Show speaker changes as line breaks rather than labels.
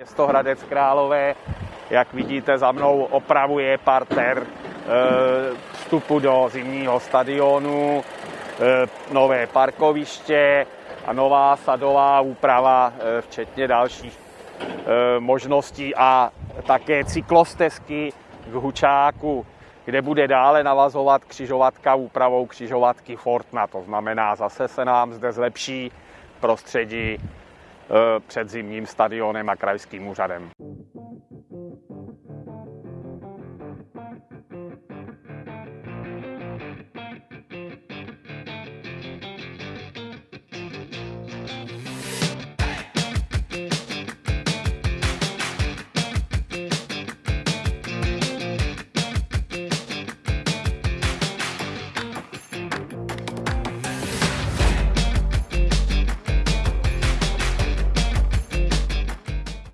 Město Hradec Králové, jak vidíte za mnou, opravuje parter vstupu do zimního stadionu, nové parkoviště a nová sadová úprava, včetně dalších možností a také cyklostezky k Hučáku, kde bude dále navazovat křižovatka úpravou křižovatky Fortna. To znamená, zase se nám zde zlepší prostředí Eh, před zimním stadionem a krajským úřadem.